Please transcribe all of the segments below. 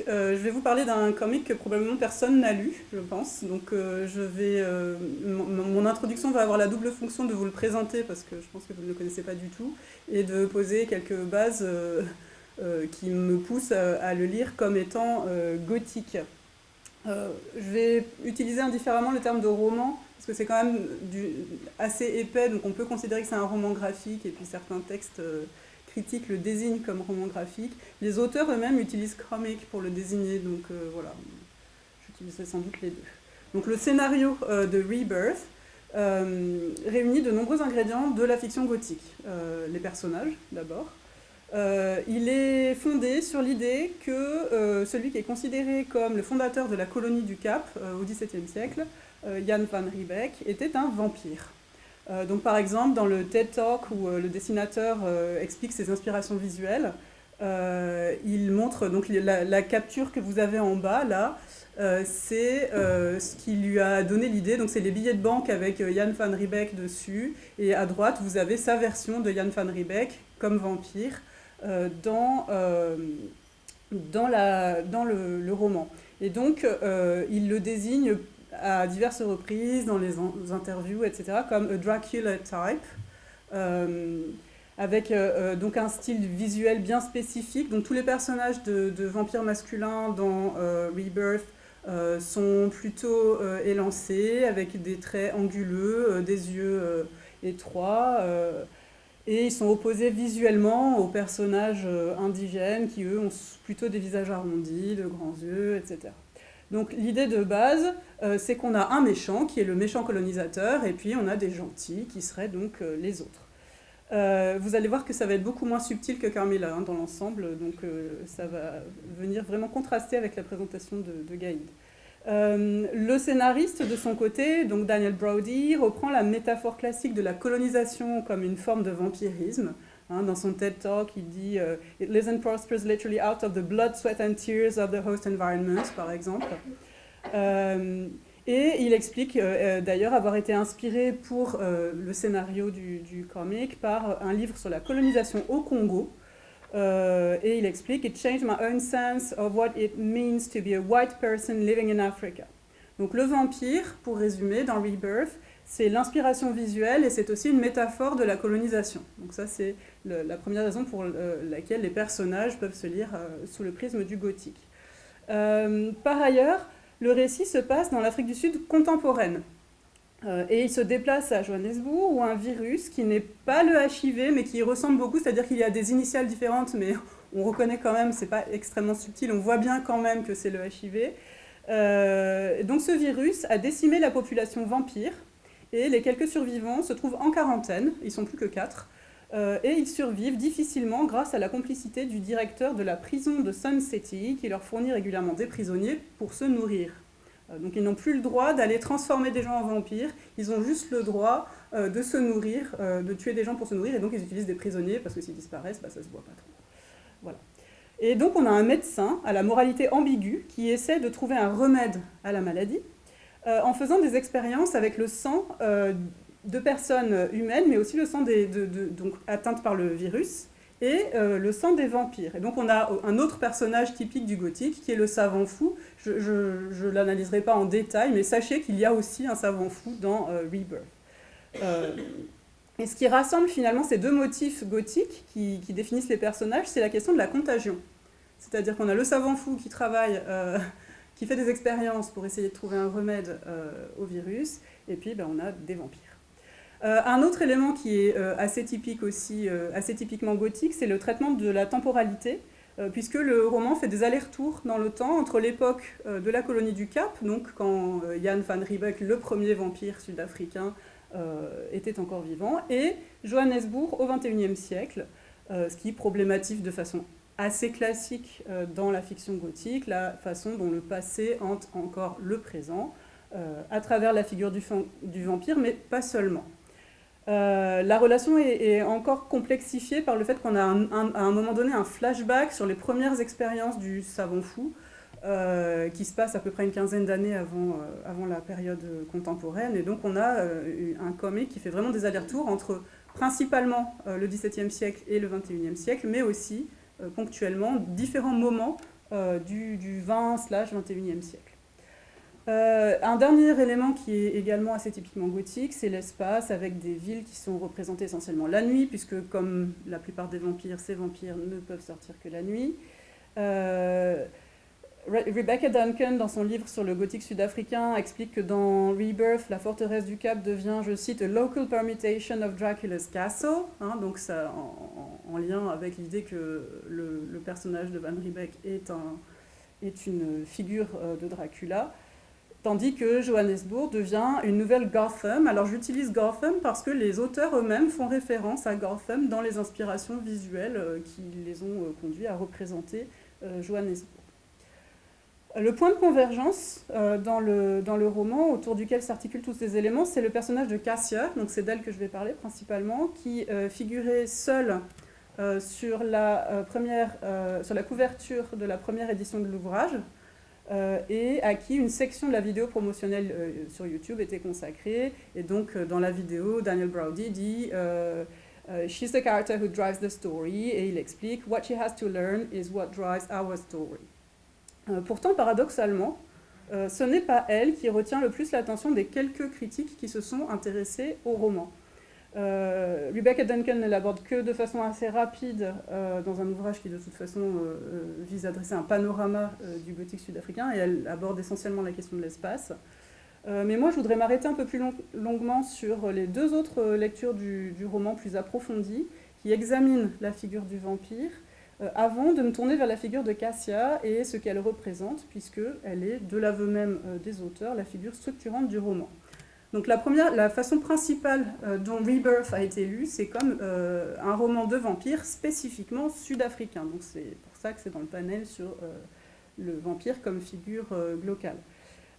Euh, euh, je vais vous parler d'un comic que probablement personne n'a lu, je pense. Donc, euh, vais, mon introduction va avoir la double fonction de vous le présenter, parce que je pense que vous ne le connaissez pas du tout, et de poser quelques bases qui me poussent à, le lire comme étant gothique. je vais utiliser indifféremment le terme de roman, parce que c'est quand même assez épais, donc on peut considérer que c'est un roman graphique, et puis certains textes critique le désigne comme roman graphique. Les auteurs eux-mêmes utilisent comic pour le désigner, donc euh, voilà, j'utiliserai sans doute les deux. Donc le scénario euh, de Rebirth euh, réunit de nombreux ingrédients de la fiction gothique. les personnages, d'abord. il est fondé sur l'idée que celui qui est considéré comme le fondateur de la colonie du Cap au XVIIe siècle, Jan van Riebeck, était un vampire. Euh, donc par exemple, dans le TED Talk où euh, le dessinateur euh, explique ses inspirations visuelles, il montre donc la, capture que vous avez en bas là, c'est ce qui lui a donné l'idée. Donc c'est les billets de banque avec Jan van Riebeck dessus, et à droite vous avez sa version de Jan van Riebeck comme vampire dans, dans, la, dans le, le, roman. Et donc il le désigne à diverses reprises dans les interviews, etc., comme a Dracula type, euh, avec euh, euh, donc un style visuel bien spécifique. Donc tous les personnages de, vampires masculins dans Rebirth sont plutôt élancés, avec des traits anguleux, des yeux étroits, et ils sont opposés visuellement aux personnages indigènes qui, eux, ont plutôt des visages arrondis, de grands yeux, etc. Donc l'idée de base, euh, c'est qu'on a un méchant qui est le méchant colonisateur, et puis on a des gentils qui seraient donc euh, les autres. Euh, vous allez voir que ça va être beaucoup moins subtil que Carmilla hein, dans l'ensemble, donc ça va venir vraiment contraster avec la présentation de, Gaïd. le scénariste, de son côté, donc Daniel Brody, reprend la métaphore classique de la colonisation comme une forme de vampirisme, Hein, dans son TED Talk, il dit euh, It lives and prospers literally out of the blood, sweat and tears of the host environment, par exemple. Euh, et il explique euh, d'ailleurs avoir été inspiré pour le scénario du, du, comic par un livre sur la colonisation au Congo. et il explique It changed my own sense of what it means to be a white person living in Africa. Donc le vampire, pour résumer, dans Rebirth, c'est l'inspiration visuelle et c'est aussi une métaphore de la colonisation. Donc ça, c'est la première raison pour euh, laquelle les personnages peuvent se lire euh, sous le prisme du gothique. Euh, par ailleurs, le récit se passe dans l'Afrique du Sud contemporaine. et il se déplace à Johannesburg où un virus qui n'est pas le HIV mais qui ressemble beaucoup, c'est-à-dire qu'il y a des initiales différentes mais on reconnaît quand même, c'est pas extrêmement subtil, on voit bien quand même que c'est le HIV. donc ce virus a décimé la population vampire et les quelques survivants se trouvent en quarantaine, ils sont plus que quatre, euh, et ils survivent difficilement grâce à la complicité du directeur de la prison de Sun City qui leur fournit régulièrement des prisonniers pour se nourrir. Euh, donc ils n'ont plus le droit d'aller transformer des gens en vampires, ils ont juste le droit euh, de se nourrir, de tuer des gens pour se nourrir, et donc ils utilisent des prisonniers parce que s'ils disparaissent, bah, ça se voit pas trop. Voilà. Et donc on a un médecin à la moralité ambiguë qui essaie de trouver un remède à la maladie, en faisant des expériences avec le sang euh, de personnes humaines, mais aussi le sang des, donc, atteintes par le virus, et euh, le sang des vampires. Et donc on a un autre personnage typique du gothique, qui est le savant fou. Je ne l'analyserai pas en détail, mais sachez qu'il y a aussi un savant fou dans Rebirth. et ce qui rassemble finalement ces deux motifs gothiques qui définissent les personnages, c'est la question de la contagion. C'est-à-dire qu'on a le savant fou qui travaille qui fait des expériences pour essayer de trouver un remède euh, au virus, et puis ben, on a des vampires. Euh, un autre élément qui est euh, assez typique aussi, assez typiquement gothique, c'est le traitement de la temporalité, puisque le roman fait des allers-retours dans le temps entre l'époque de la colonie du Cap, donc quand Jan van Riebeck, le premier vampire sud-africain, était encore vivant, et Johannesburg au XXIe siècle, ce qui problématique de façon assez classique euh, dans la fiction gothique, la façon dont le passé hante encore le présent, euh, à travers la figure du, vampire, mais pas seulement. Euh, la relation est, encore complexifiée par le fait qu'on a à un moment donné un flashback sur les premières expériences du savant fou, qui se passe à peu près une quinzaine d'années avant, avant la période contemporaine. Et donc on a un comic qui fait vraiment des allers-retours entre principalement le XVIIe siècle et le XXIe siècle, mais aussi ponctuellement différents moments du, du 20-21e siècle. Euh, un dernier élément qui est également assez typiquement gothique, c'est l'espace avec des villes qui sont représentées essentiellement la nuit, puisque comme la plupart des vampires, ces vampires ne peuvent sortir que la nuit. Euh, Rebecca Duncan, dans son livre sur le gothique sud-africain, explique que dans Rebirth, la forteresse du Cap devient, je cite, a local permutation of Dracula's castle, hein, donc ça lien avec l'idée que le, personnage de Van Riebeck est, un, est une figure euh, de Dracula. Tandis que Johannesburg devient une nouvelle Gotham. Alors j'utilise Gotham parce que les auteurs eux-mêmes font référence à Gotham dans les inspirations visuelles euh, qui les ont euh, conduits à représenter Johannesburg. Le point de convergence dans le roman autour duquel s'articulent tous ces éléments, c'est le personnage de Cassia, donc c'est d'elle que je vais parler principalement, qui figurait seule sur, la, première, sur la couverture de la première édition de l'ouvrage, euh, et à qui une section de la vidéo promotionnelle euh, sur YouTube était consacrée. Et donc, euh, dans la vidéo, Daniel Brody dit She's the character who drives the story », et il explique « What she has to learn is what drives our story ». Pourtant, paradoxalement, ce n'est pas elle qui retient le plus l'attention des quelques critiques qui se sont intéressés au roman. Euh, Rebecca Duncan ne l'aborde que de façon assez rapide euh, dans un ouvrage qui de toute façon euh, vise à dresser un panorama du gothique sud-africain et elle aborde essentiellement la question de l'espace. mais moi je voudrais m'arrêter un peu plus longuement sur les deux autres lectures du, du, roman plus approfondies qui examinent la figure du vampire avant de me tourner vers la figure de Cassia et ce qu'elle représente puisqu'elle est, de l'aveu même des auteurs, la figure structurante du roman. Donc la, première, la façon principale euh, dont Rebirth a été lu, c'est comme euh, un roman de vampire spécifiquement sud-africain. Donc c'est pour ça que c'est dans le panel sur euh, le vampire comme figure locale.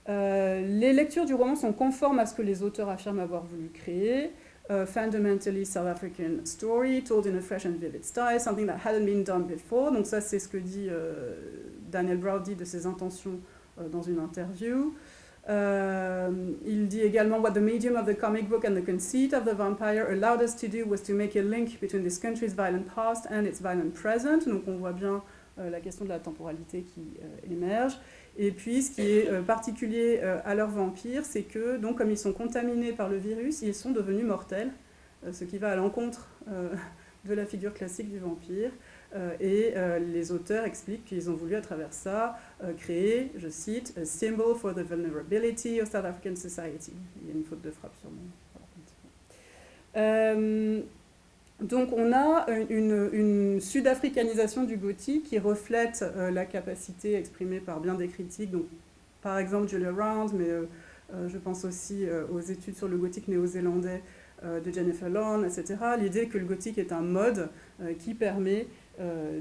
les lectures du roman sont conformes à ce que les auteurs affirment avoir voulu créer. fundamentally South African story, told in a fresh and vivid style, something that hadn't been done before. Donc ça, c'est ce que dit Daniel Browdy de ses intentions dans une interview. Euh, il dit également What the medium of the comic book and the conceit of the vampire allowed us to do was to make a link between this country's violent past and its violent present. Donc on voit bien euh, la question de la temporalité qui euh, émerge. Et puis ce qui est particulier à leurs vampires, c'est que donc comme ils sont contaminés par le virus, ils sont devenus mortels, ce qui va à l'encontre de la figure classique du vampire. Euh, et euh, les auteurs expliquent qu'ils ont voulu à travers ça euh, créer, je cite, « a symbol for the vulnerability of South African society ». Il y a une faute de frappe sur moi. donc on a une, sud-africanisation du gothique qui reflète la capacité exprimée par bien des critiques, donc par exemple Julia Round, mais je pense aussi aux études sur le gothique néo-zélandais de Jennifer Lorne, etc. L'idée que le gothique est un mode qui permet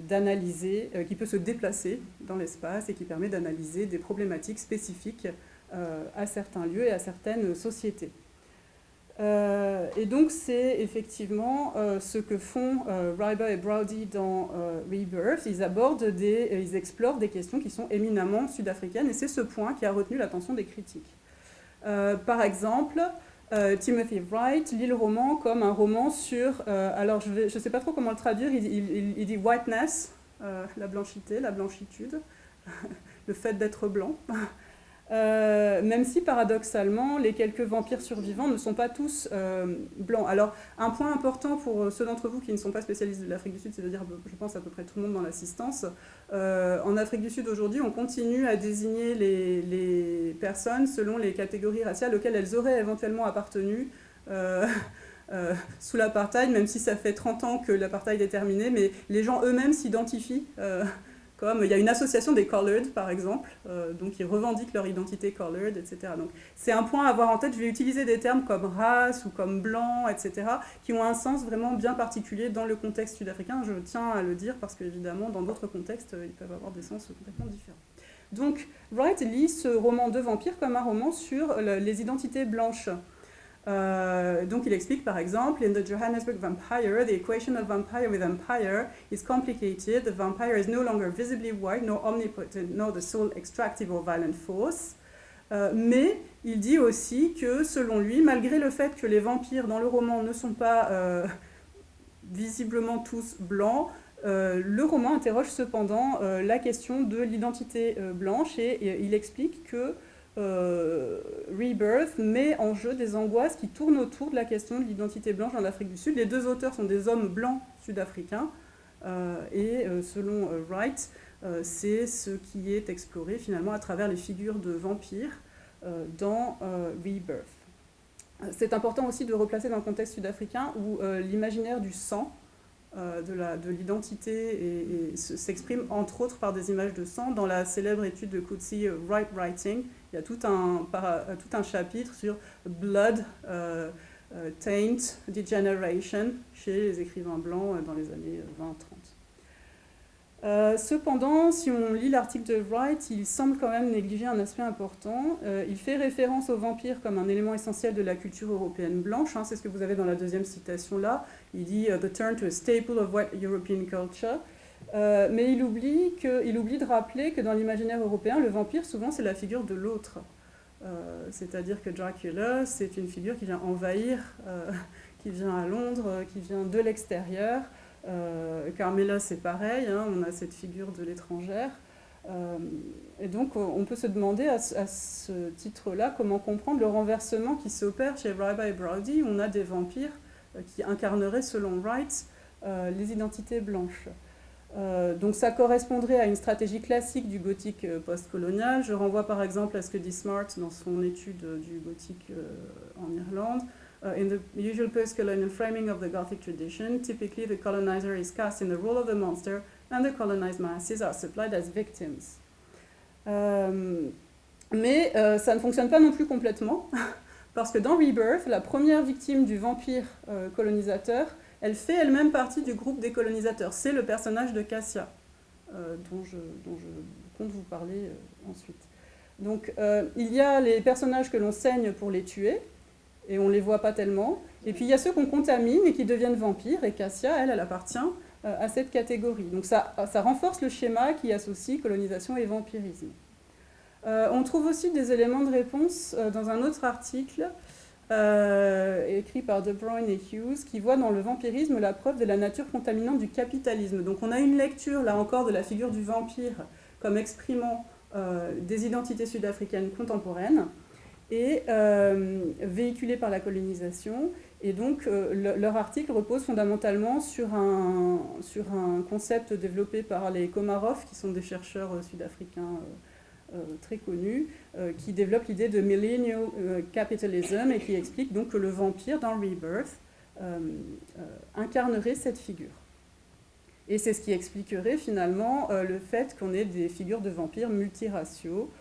d'analyser, euh, qui peut se déplacer dans l'espace et qui permet d'analyser des problématiques spécifiques euh, à certains lieux et à certaines sociétés. et donc c'est effectivement ce que font Ryber et Browdy dans Rebirth. Ils abordent des, ils explorent des questions qui sont éminemment sud-africaines et c'est ce point qui a retenu l'attention des critiques. par exemple, euh, Timothy Wright lit le roman comme un roman sur, euh, alors je ne sais pas trop comment le traduire, il, dit whiteness, euh, la blanchité, la blanchitude, le fait d'être blanc. Euh, même si paradoxalement, les quelques vampires survivants ne sont pas tous euh, blancs. Alors, un point important pour ceux d'entre vous qui ne sont pas spécialistes de l'Afrique du Sud, c'est-à-dire, je pense, à peu près tout le monde dans l'assistance, euh, en Afrique du Sud aujourd'hui, on continue à désigner les, personnes selon les catégories raciales auxquelles elles auraient éventuellement appartenu. sous l'apartheid, même si ça fait 30 ans que l'apartheid est terminé, mais les gens eux-mêmes s'identifient il y a une association des colored, par exemple, euh, donc ils revendiquent leur identité colored, etc. Donc c'est un point à avoir en tête. Je vais utiliser des termes comme race ou comme blanc, etc., qui ont un sens vraiment bien particulier dans le contexte sud-africain. Je tiens à le dire parce qu'évidemment, dans d'autres contextes, ils peuvent avoir des sens complètement différents. Donc Wright lit ce roman de vampire comme un roman sur les identités blanches. Euh, donc il explique par exemple, in the Johannesburg vampire, the equation of vampire with vampire is complicated. The vampire is no longer visibly white, nor omnipotent, nor the sole extractive or violent force. Euh, mais il dit aussi que, selon lui, malgré le fait que les vampires dans le roman ne sont pas euh, visiblement tous blancs, le roman interroge cependant la question de l'identité blanche et, il explique que Rebirth met en jeu des angoisses qui tournent autour de la question de l'identité blanche en Afrique du Sud. Les deux auteurs sont des hommes blancs sud-africains et selon Wright, c'est ce qui est exploré finalement à travers les figures de vampires dans Rebirth. C'est important aussi de replacer dans le contexte sud-africain où euh, l'imaginaire du sang, euh, de l'identité, s'exprime entre autres par des images de sang. Dans la célèbre étude de Coetzee, euh, Right Writing, il y a tout un, tout un chapitre sur Blood, Taint, Degeneration chez les écrivains blancs dans les années 20-30. Euh, cependant, si on lit l'article de Wright, il semble quand même négliger un aspect important. Euh, il fait référence aux vampires comme un élément essentiel de la culture européenne blanche. Hein, c'est ce que vous avez dans la deuxième citation là. Il dit uh, The turn to a staple of white European culture. Euh, mais il oublie, que, il oublie de rappeler que dans l'imaginaire européen, le vampire, souvent, c'est la figure de l'autre. C'est-à-dire que Dracula, c'est une figure qui vient envahir, qui vient à Londres, qui vient de l'extérieur. Euh, Carmela, c'est pareil, hein, on a cette figure de l'étrangère. Euh, et donc, on peut se demander à, ce titre-là comment comprendre le renversement qui s'opère chez Rabbi Browdy. On a des vampires euh, qui incarneraient, selon Wright, les identités blanches. donc ça correspondrait à une stratégie classique du gothique postcolonial. Je renvoie par exemple à ce que dit Smart dans son étude du gothique en Irlande. Uh, in the usual post-colonial framing of the Gothic tradition, typically the colonizer is cast in the role of the monster and the colonized masses are supplied as victims. Euh, mais euh, ça ne fonctionne pas non plus complètement, parce que dans Rebirth, la première victime du vampire euh, colonisateur, elle fait elle-même partie du groupe des colonisateurs. C'est le personnage de Cassia, je, dont, je, compte vous parler ensuite. Donc il y a les personnages que l'on saigne pour les tuer, et on ne les voit pas tellement. Et puis il y a ceux qu'on contamine et qui deviennent vampires, et Cassia, elle, elle appartient euh, à cette catégorie. Donc ça, ça renforce le schéma qui associe colonisation et vampirisme. Euh, on trouve aussi des éléments de réponse euh, dans un autre article écrit par De Bruyne et Hughes qui voit dans le vampirisme la preuve de la nature contaminante du capitalisme. Donc on a une lecture là encore de la figure du vampire comme exprimant des identités sud-africaines contemporaines et euh, véhiculés par la colonisation. Et donc, euh, leur article repose fondamentalement sur un, sur un concept développé par les Komarov, qui sont des chercheurs euh, sud-africains très connus, qui développent l'idée de millennial capitalism et qui explique donc que le vampire, dans Rebirth, incarnerait cette figure. Et c'est ce qui expliquerait finalement le fait qu'on ait des figures de vampires multiraciaux,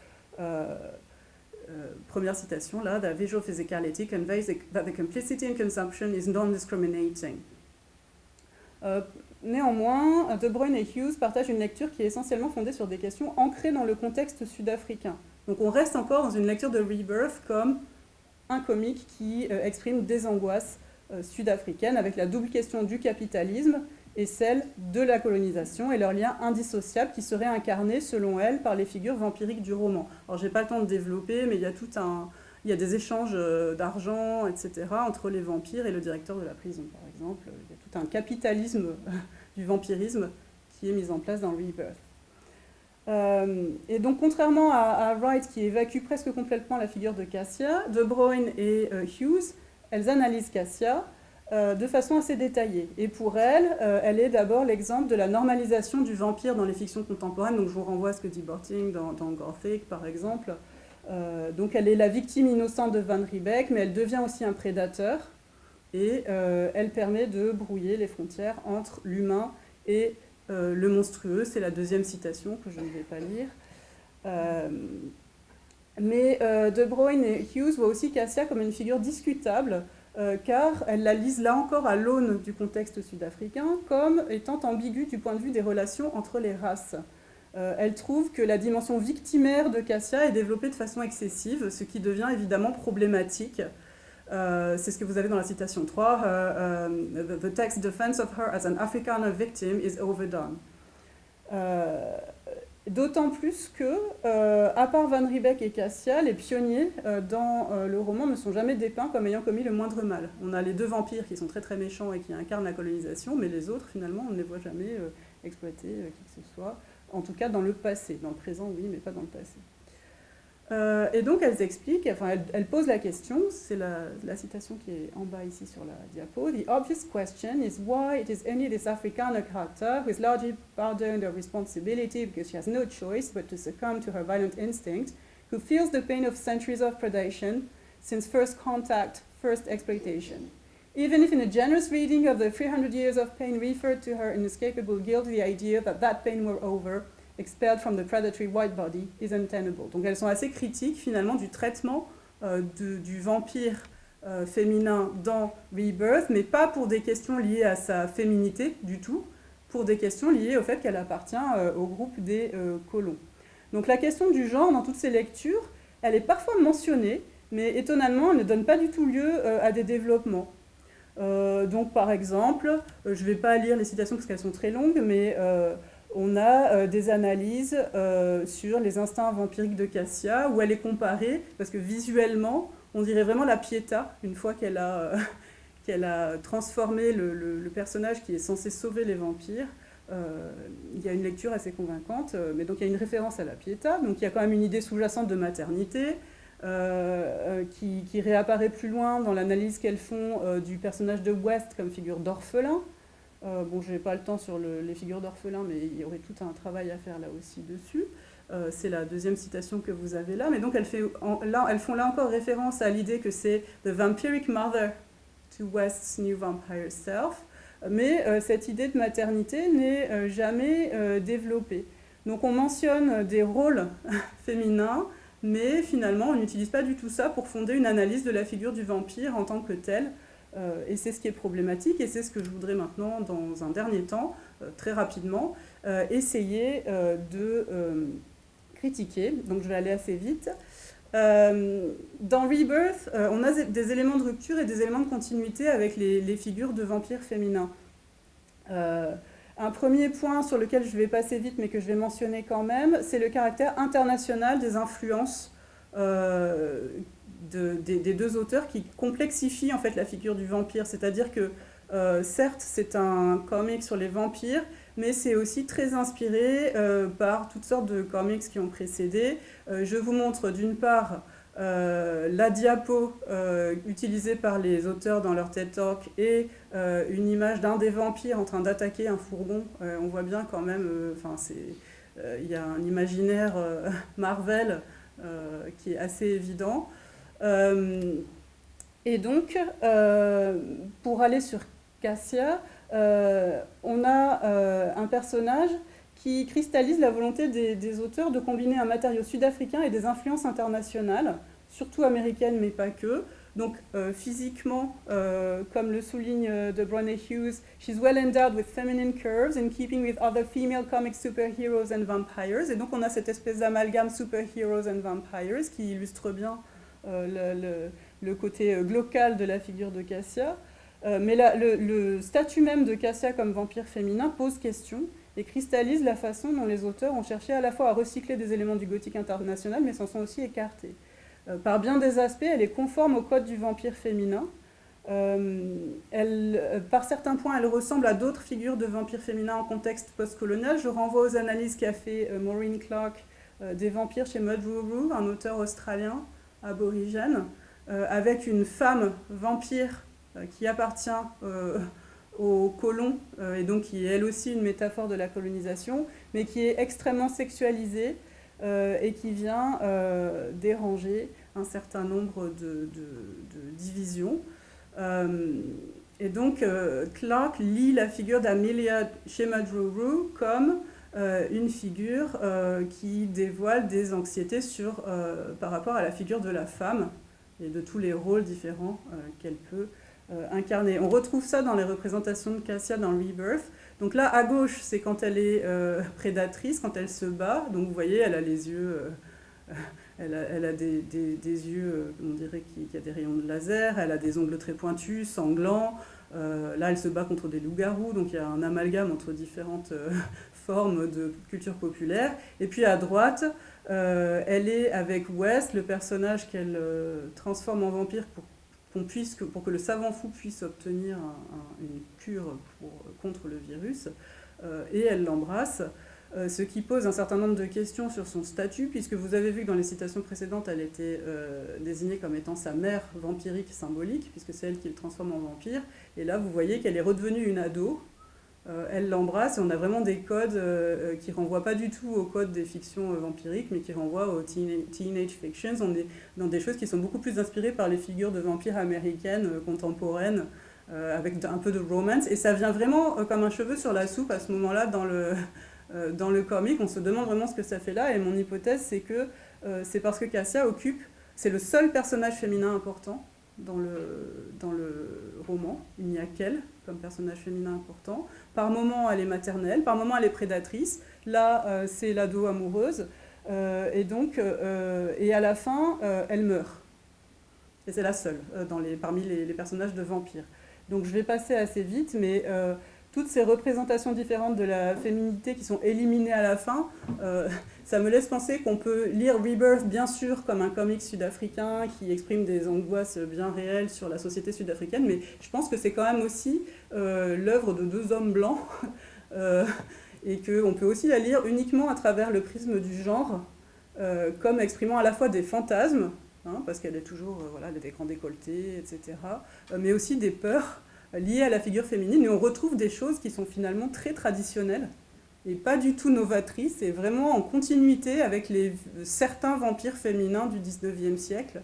première citation là, the visual physicality conveys that the complicity in consumption is non-discriminating. Euh, néanmoins, De Bruyne et Hughes partagent une lecture qui est essentiellement fondée sur des questions ancrées dans le contexte sud-africain. Donc on reste encore dans une lecture de Rebirth comme un comique qui euh, exprime des angoisses sud-africaines avec la double question du capitalisme et celle de la colonisation et leur lien indissociable qui serait incarné, selon elle, par les figures vampiriques du roman. Alors, j'ai pas le temps de développer, mais il y a tout un... Il y a des échanges euh, d'argent, etc., entre les vampires et le directeur de la prison, par exemple. Il y a tout un capitalisme du vampirisme qui est mis en place dans Rebirth. Euh, et donc, contrairement à, Wright, qui évacue presque complètement la figure de Cassia, De Bruyne et euh, Hughes, elles analysent Cassia euh, de façon assez détaillée. Et pour elle, euh, elle est d'abord l'exemple de la normalisation du vampire dans les fictions contemporaines. Donc je vous renvoie à ce que dit Borting dans, Gothic, par exemple. Euh, donc elle est la victime innocente de Van Riebeck, mais elle devient aussi un prédateur. Et elle permet de brouiller les frontières entre l'humain et le monstrueux. C'est la deuxième citation que je ne vais pas lire. mais De Bruyne et Hughes voient aussi Cassia comme une figure discutable euh, car elle la lise là encore à l'aune du contexte sud-africain comme étant ambiguë du point de vue des relations entre les races. Euh, elle trouve que la dimension victimaire de Cassia est développée de façon excessive, ce qui devient évidemment problématique. Euh, c'est ce que vous avez dans la citation 3. the, text defense of her as an Afrikaner victim is overdone. D'autant plus que, euh, à part Van Riebeck et Cassia, les pionniers euh, dans euh, le roman ne sont jamais dépeints comme ayant commis le moindre mal. On a les deux vampires qui sont très très méchants et qui incarnent la colonisation, mais les autres, finalement, on ne les voit jamais exploité qui que ce soit. En tout cas dans le passé. Dans le présent, oui, mais pas dans le passé. Euh, et donc elles expliquent, enfin elles, posent la question, c'est la, citation qui est en bas ici sur la diapo. The obvious question is why it is only this Afrikaner character who is largely pardoned her responsibility because she has no choice but to succumb to her violent instinct, who feels the pain of centuries of predation since first contact, first exploitation. Even if in a generous reading of the 300 years of pain referred to her inescapable guilt, the idea that that pain were over expelled from the predatory white body is untenable. Donc elles sont assez critiques finalement du traitement euh, du vampire euh, féminin dans Rebirth, mais pas pour des questions liées à sa féminité du tout, pour des questions liées au fait qu'elle appartient euh, au groupe des colons. Donc la question du genre dans toutes ces lectures, elle est parfois mentionnée, mais étonnamment, elle ne donne pas du tout lieu à des développements. donc par exemple, je ne vais pas lire les citations parce qu'elles sont très longues, mais on a euh, des analyses euh, sur les instincts vampiriques de Cassia, où elle est comparée, parce que visuellement, on dirait vraiment la Pietà, une fois qu'elle a, a transformé le, personnage qui est censé sauver les vampires. Euh, il y a une lecture assez convaincante, mais donc il y a une référence à la Pietà, donc il y a quand même une idée sous-jacente de maternité, qui, réapparaît plus loin dans l'analyse qu'elles font du personnage de West comme figure d'orphelin, euh, bon, je n'ai pas le temps sur les figures d'orphelins, mais il y aurait tout un travail à faire là aussi dessus. Euh, c'est la deuxième citation que vous avez là. Mais donc, elles, font là encore référence à l'idée que c'est « the vampiric mother to West's new vampire self ». Mais euh, cette idée de maternité n'est jamais développée. Donc, on mentionne des rôles féminins, mais finalement, on n'utilise pas du tout ça pour fonder une analyse de la figure du vampire en tant que telle. Euh, et c'est ce qui est problématique, et c'est ce que je voudrais maintenant, dans un dernier temps, euh, très rapidement, euh, essayer de critiquer. Donc je vais aller assez vite. dans Rebirth, on a des éléments de rupture et des éléments de continuité avec les, les figures de vampires féminins. un premier point sur lequel je vais passer vite, mais que je vais mentionner quand même, c'est le caractère international des influences des, deux auteurs qui complexifient en fait la figure du vampire. C'est-à-dire que euh, certes c'est un comic sur les vampires, mais c'est aussi très inspiré euh, par toutes sortes de comics qui ont précédé. Euh, je vous montre d'une part la diapo utilisée par les auteurs dans leur TED Talk et une image d'un des vampires en train d'attaquer un fourgon. on voit bien quand même, il y a un imaginaire Marvel qui est assez évident. Euh, et donc, euh, pour aller sur Cassia, euh, on a un personnage qui cristallise la volonté des, auteurs de combiner un matériau sud-africain et des influences internationales, surtout américaines, mais pas que. Donc, physiquement, comme le souligne de Hughes, she's well endowed with feminine curves in keeping with other female comic superheroes and vampires. Et donc, on a cette espèce d'amalgame superheroes and vampires qui illustre bien euh, le, côté euh, glocal de la figure de Cassia. Euh, mais le, statut même de Cassia comme vampire féminin pose question et cristallise la façon dont les auteurs ont cherché à la fois à recycler des éléments du gothique international, mais s'en sont aussi écartés. par bien des aspects, elle est conforme au code du vampire féminin. par certains points, elle ressemble à d'autres figures de vampires féminins en contexte postcolonial. Je renvoie aux analyses qu'a fait Maureen Clark des vampires chez Mudruru, un auteur australien, aborigène, euh, avec une femme vampire euh, qui appartient euh, aux colons, et donc qui est elle aussi une métaphore de la colonisation, mais qui est extrêmement sexualisée et qui vient déranger un certain nombre de, divisions. et donc, Clark lit la figure d'Amelia Shemadruru comme une figure euh, qui dévoile des anxiétés sur, euh, par rapport à la figure de la femme et de tous les rôles différents qu'elle peut incarner. On retrouve ça dans les représentations de Cassia dans Rebirth. Donc là, à gauche, c'est quand elle est prédatrice, quand elle se bat. Donc vous voyez, elle a les yeux... Elle a, elle a des, des, des, yeux, on dirait qu'il y a des rayons de laser, elle a des ongles très pointus, sanglants. là, elle se bat contre des loups-garous, donc il y a un amalgame entre différentes forme de culture populaire. Et puis à droite, euh, elle est avec West, le personnage qu'elle euh, transforme en vampire pour, puisse, pour que le savant fou puisse obtenir une cure pour, contre le virus. et elle l'embrasse. ce qui pose un certain nombre de questions sur son statut, puisque vous avez vu que dans les citations précédentes, elle était désignée comme étant sa mère vampirique symbolique, puisque c'est elle qui le transforme en vampire. Et là, vous voyez qu'elle est redevenue une ado, euh, elle l'embrasse et on a vraiment des codes euh, euh, qui renvoient pas du tout aux codes des fictions vampiriques, mais qui renvoient aux teenage fictions. On est dans des choses qui sont beaucoup plus inspirées par les figures de vampires américaines contemporaines, avec un peu de romance. Et ça vient vraiment comme un cheveu sur la soupe à ce moment-là dans le, dans le comic. On se demande vraiment ce que ça fait là. Et mon hypothèse, c'est que c'est parce que Cassia occupe, c'est le seul personnage féminin important dans le, dans le roman. Il n'y a qu'elle comme personnage féminin important. Par moments, elle est maternelle, par moments, elle est prédatrice. Là, euh, c'est l'ado amoureuse. Euh, et donc, euh, et à la fin, elle meurt. Et c'est la seule dans les, parmi les, les, personnages de vampires. Donc je vais passer assez vite, mais toutes ces représentations différentes de la féminité qui sont éliminées à la fin, euh, ça me laisse penser qu'on peut lire Rebirth, bien sûr, comme un comic sud-africain qui exprime des angoisses bien réelles sur la société sud-africaine, mais je pense que c'est quand même aussi euh, l'œuvre de deux hommes blancs, euh, et qu'on peut aussi la lire uniquement à travers le prisme du genre, comme exprimant à la fois des fantasmes, hein, parce qu'elle est toujours, voilà, des grands décolletés, etc., mais aussi des peurs, liées à la figure féminine, et on retrouve des choses qui sont finalement très traditionnelles et pas du tout novatrices, et vraiment en continuité avec les, certains vampires féminins du 19e siècle.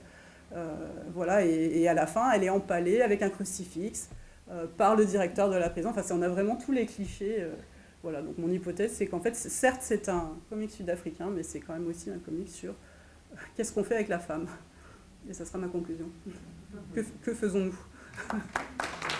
Euh, voilà, et, à la fin, elle est empalée avec un crucifix euh, par le directeur de la prison. Enfin, on a vraiment tous les clichés. Euh, voilà, donc mon hypothèse, c'est qu'en fait, certes, c'est un comic sud-africain, mais c'est quand même aussi un comic sur qu'est-ce qu'on fait avec la femme. Et ça sera ma conclusion. Que, que faisons-nous?